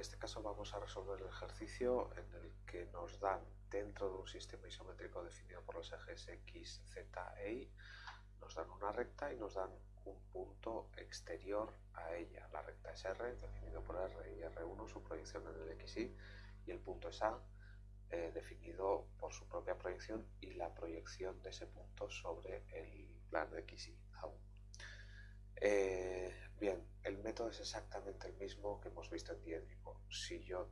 este caso vamos a resolver el ejercicio en el que nos dan dentro de un sistema isométrico definido por los ejes X, Z e Y, nos dan una recta y nos dan un punto exterior a ella. La recta es R, definido por R y R1, su proyección en el XY, y el punto es A, eh, definido por su propia proyección y la proyección de ese punto sobre el plano XY, A1. Eh, bien, el método es exactamente el mismo que hemos visto en diédrico. Si yo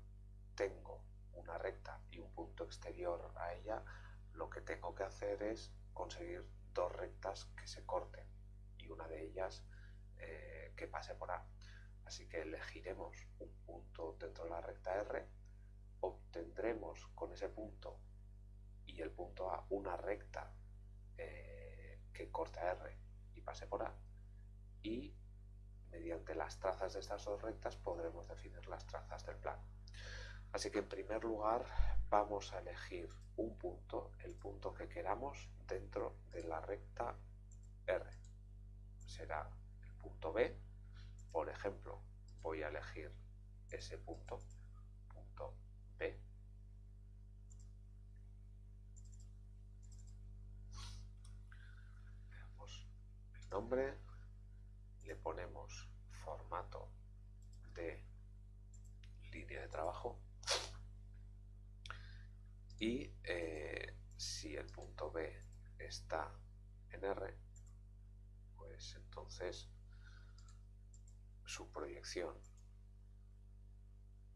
tengo una recta y un punto exterior a ella, lo que tengo que hacer es conseguir dos rectas que se corten y una de ellas eh, que pase por A. Así que elegiremos un punto dentro de la recta R, obtendremos con ese punto y el punto A una recta eh, que corte a R y pase por A y mediante las trazas de estas dos rectas podremos definir las trazas del plano. Así que en primer lugar vamos a elegir un punto, el punto que queramos dentro de la recta R. Será el punto B. Por ejemplo, voy a elegir ese punto, punto B. Veamos el nombre, ponemos formato de línea de trabajo y eh, si el punto B está en R, pues entonces su proyección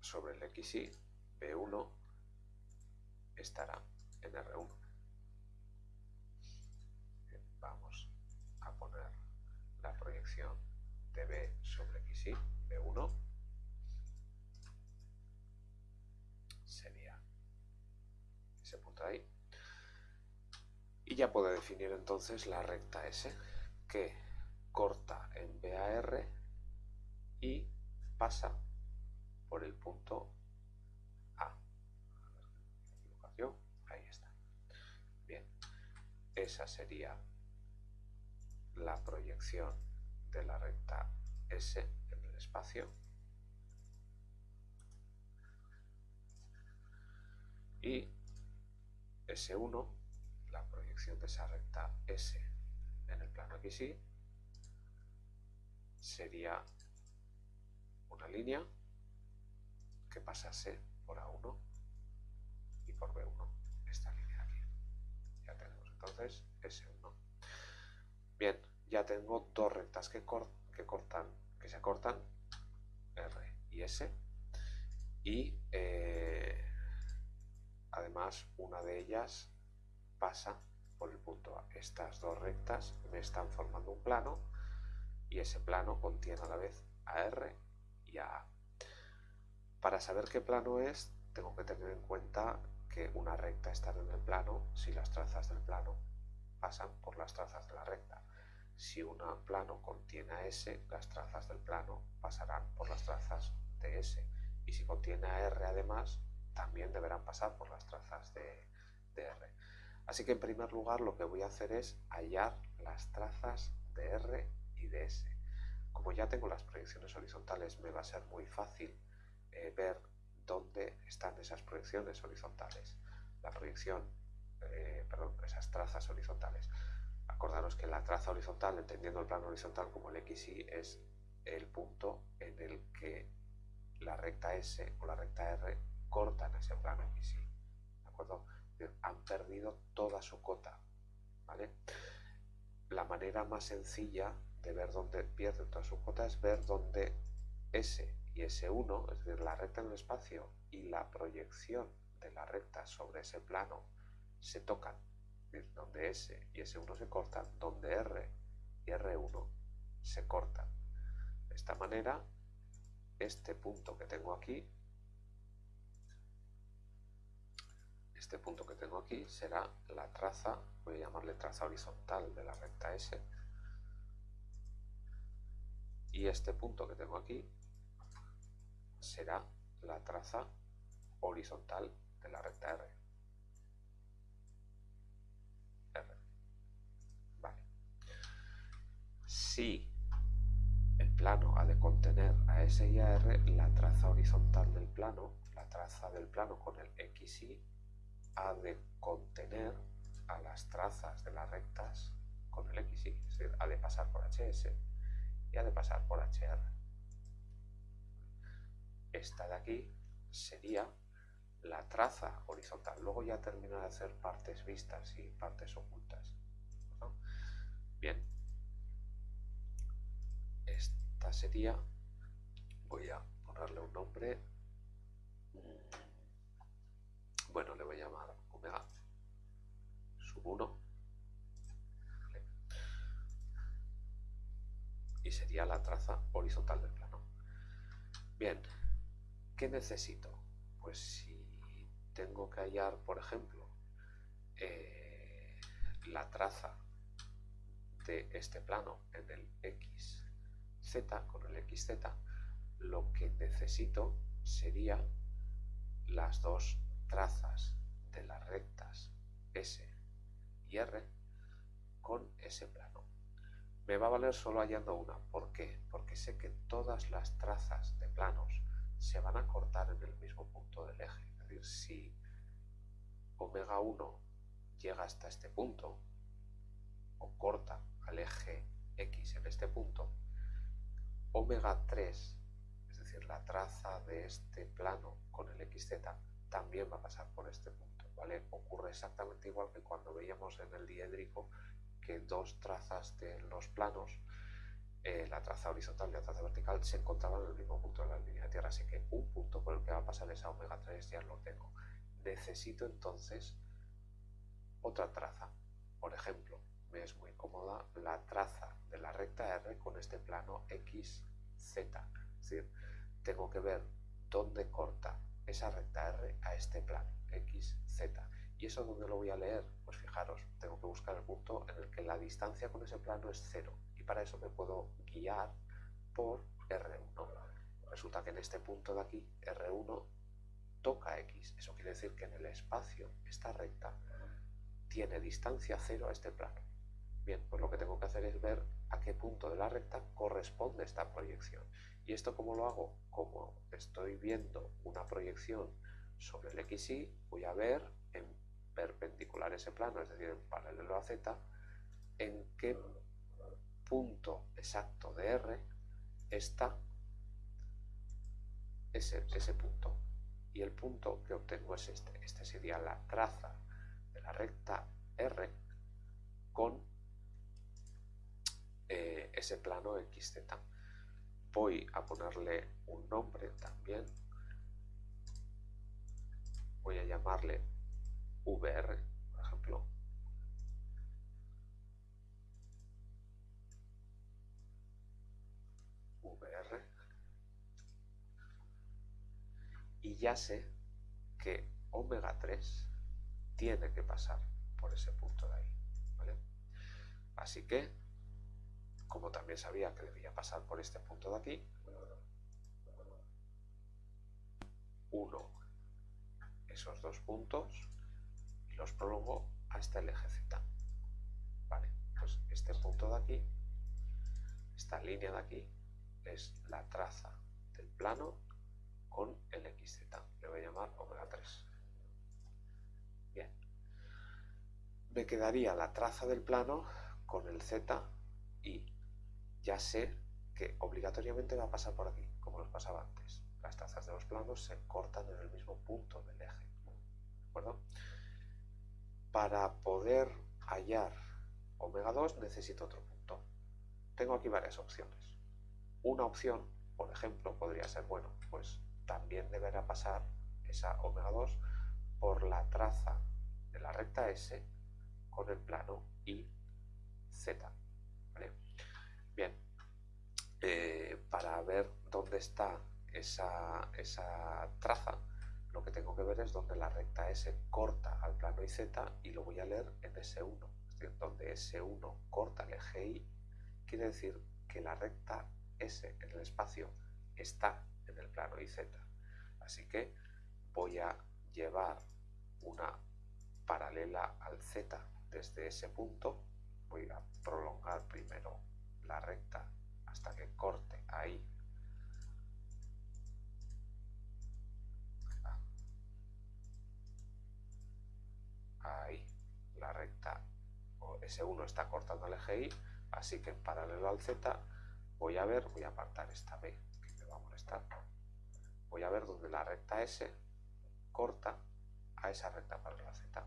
sobre el XY, B1, estará en R1. Vamos a poner la proyección de B sobre XY, B1, sería ese punto ahí. Y ya puedo definir entonces la recta S, que corta en BAR y pasa por el punto A. Ahí está. Bien, esa sería la proyección de la recta S en el espacio. Y S1, la proyección de esa recta S en el plano XY, sería una línea que pasase por A1 y por B1, esta línea de aquí. Ya tenemos entonces S1. Bien, ya tengo dos rectas que, cortan, que se cortan, R y S, y eh, además una de ellas pasa por el punto A. Estas dos rectas me están formando un plano y ese plano contiene a la vez a R y a A. Para saber qué plano es, tengo que tener en cuenta que una recta está en el plano si las trazas del plano pasan por las trazas de la recta. Si un plano contiene a S, las trazas del plano pasarán por las trazas de S. Y si contiene a R además, también deberán pasar por las trazas de, R. Así que en primer lugar lo que voy a hacer es hallar las trazas de R y de S. Como ya tengo las proyecciones horizontales, me va a ser muy fácil eh, ver dónde están esas proyecciones horizontales. La proyección, eh, perdón, esas trazas horizontales. Acordaros que la traza horizontal, entendiendo el plano horizontal como el XY, es el punto en el que la recta S o la recta R cortan ese plano XY. ¿De acuerdo? Han perdido toda su cota. ¿Vale? La manera más sencilla de ver dónde pierden toda su cota es ver dónde S y S1, es decir, la recta en el espacio y la proyección de la recta sobre ese plano se tocan donde S y S1 se cortan, donde R y R1 se cortan. De esta manera, este punto que tengo aquí, este punto que tengo aquí será la traza, voy a llamarle traza horizontal de la recta S, y este punto que tengo aquí será la traza horizontal de la recta R. si el plano ha de contener a S y a R, la traza horizontal del plano, la traza del plano con el XY, ha de contener a las trazas de las rectas con el XY, es decir, ha de pasar por HS y ha de pasar por HR. Esta de aquí sería la traza horizontal. Luego ya termina de hacer partes vistas y partes ocultas. Bien. Esta sería, voy a ponerle un nombre, bueno, le voy a llamar omega sub 1 y sería la traza horizontal del plano. Bien, ¿qué necesito? Pues si tengo que hallar, por ejemplo, eh, la traza de este plano en el XZ, con el XZ, lo que necesito sería las dos trazas de las rectas S y R con ese plano. Me va a valer solo hallando una. ¿Por qué? Porque sé que todas las trazas de planos se van a cortar en el mismo punto del eje. Es decir, si omega 1 llega hasta este punto, o corta al eje X en este punto, omega 3, es decir, la traza de este plano con el XZ, también va a pasar por este punto, ¿vale? Ocurre exactamente igual que cuando veíamos en el diédrico que dos trazas de los planos, eh, la traza horizontal y la traza vertical, se encontraban en el mismo punto de la línea de tierra, así que un punto por el que va a pasar esa omega 3 ya lo tengo. Necesito entonces otra traza. Por ejemplo, la traza de la recta R con este plano XZ. Es decir, tengo que ver dónde corta esa recta R a este plano XZ. ¿Y eso dónde lo voy a leer? Pues fijaros, tengo que buscar el punto en el que la distancia con ese plano es cero. Y para eso me puedo guiar por R1. Resulta que en este punto de aquí, R1 toca X. Eso quiere decir que en el espacio, esta recta tiene distancia cero a este plano. Bien, pues lo que tengo que hacer es ver a qué punto de la recta corresponde esta proyección. ¿Y esto cómo lo hago? Como estoy viendo una proyección sobre el XY, voy a ver en perpendicular ese plano, es decir, en paralelo a Z, en qué punto exacto de R está ese, ese punto. Y el punto que obtengo es este. Este sería la traza de la recta R con eh, ese plano XZ. Voy a ponerle un nombre también. Voy a llamarle VR, por ejemplo. VR. Y ya sé que omega 3 tiene que pasar por ese punto de ahí. Así que como también sabía que debía pasar por este punto de aquí, uno esos dos puntos y los prolongo hasta el eje Z. Vale, pues este punto de aquí, esta línea de aquí, es la traza del plano con el XZ. Le voy a llamar omega 3. Bien. Me quedaría la traza del plano con el Z y ya sé que obligatoriamente va a pasar por aquí, como nos pasaba antes. Las trazas de los planos se cortan en el mismo punto del eje. ¿De acuerdo? Para poder hallar omega 2 necesito otro punto. Tengo aquí varias opciones. Una opción, por ejemplo, podría ser, bueno, pues también deberá pasar esa omega 2 por la traza de la recta S con el plano y Z. Bien, eh, para ver dónde está esa, traza, lo que tengo que ver es donde la recta S corta al plano IZ y lo voy a leer en S1. Es decir, donde S1 corta el eje Y, quiere decir que la recta S en el espacio está en el plano IZ. Así que voy a llevar una paralela al Z desde ese punto. Voy a prolongar primero la recta hasta que corte ahí. Ahí, la recta S1 está cortando el eje Y, así que en paralelo al Z voy a ver, voy a apartar esta B que me va a molestar, voy a ver donde la recta S corta a esa recta paralela Z.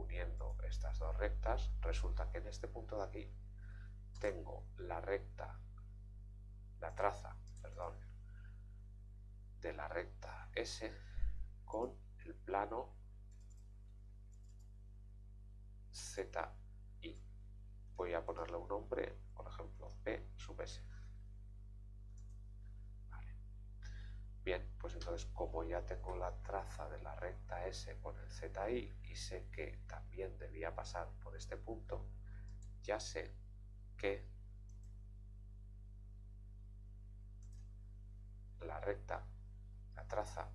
uniendo estas dos rectas, resulta que en este punto de aquí tengo la recta, la traza, perdón, de la recta S con el plano ZI. Voy a ponerle un nombre, por ejemplo, P sub S. Bien, pues entonces como ya tengo la traza de la recta S con el ZI y sé que también debía pasar por este punto, ya sé que la recta, la traza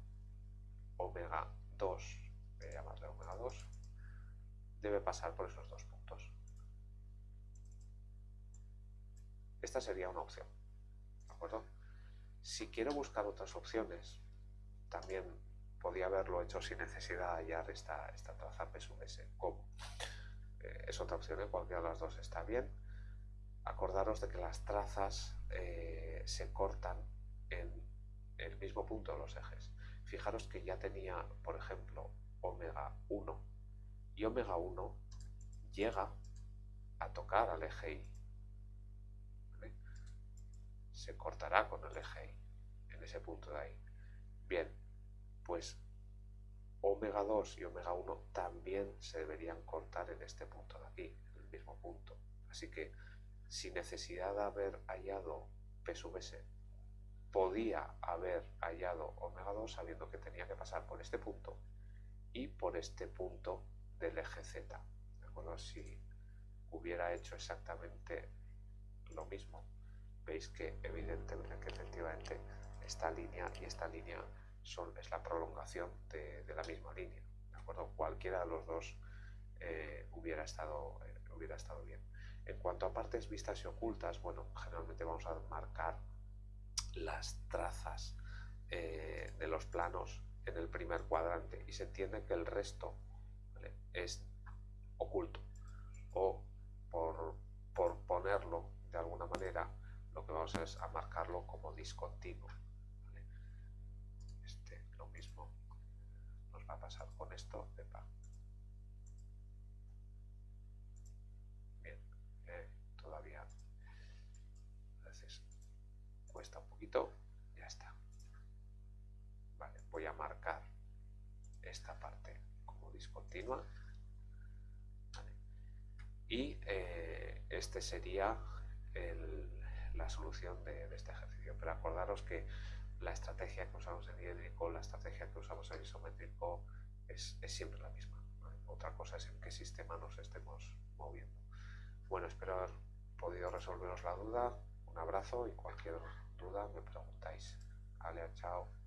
omega 2, voy a llamarle omega 2, debe pasar por esos dos puntos. Esta sería una opción, ¿de acuerdo? Si quiero buscar otras opciones, también podía haberlo hecho sin necesidad de hallar esta, traza P sub S. ¿Cómo? Eh, es otra opción, ¿eh? cualquiera de las dos está bien. Acordaros de que las trazas eh, se cortan en el mismo punto de los ejes. Fijaros que ya tenía, por ejemplo, omega 1 y omega 1 llega a tocar al eje Y se cortará con el eje Y en ese punto de ahí. Bien, pues omega 2 y omega 1 también se deberían cortar en este punto de aquí, en el mismo punto. Así que sin necesidad de haber hallado P sub S, podía haber hallado omega 2 sabiendo que tenía que pasar por este punto y por este punto del eje Z. ¿De acuerdo? Si hubiera hecho exactamente lo mismo veis que evidentemente que efectivamente esta línea y esta línea son, es la prolongación de, la misma línea. ¿de acuerdo? Cualquiera de los dos eh, hubiera, estado, eh, hubiera estado bien. En cuanto a partes vistas y ocultas, bueno, generalmente vamos a marcar las trazas eh, de los planos en el primer cuadrante y se entiende que el resto es oculto o por, por de manera vamos a marcarlo como discontinuo. Este, lo mismo nos va a pasar con esto. Bien, eh, todavía veces cuesta un poquito, ya está. Vale, voy a marcar esta parte como discontinua. Y eh, este sería el, la solución de, este ejercicio. Pero acordaros que la estrategia que usamos en diédrico, la estrategia que usamos en isométrico es, siempre la misma. Otra cosa es en qué sistema nos estemos moviendo. Bueno, espero haber podido resolveros la duda. Un abrazo y cualquier duda me preguntáis. Ale, chao.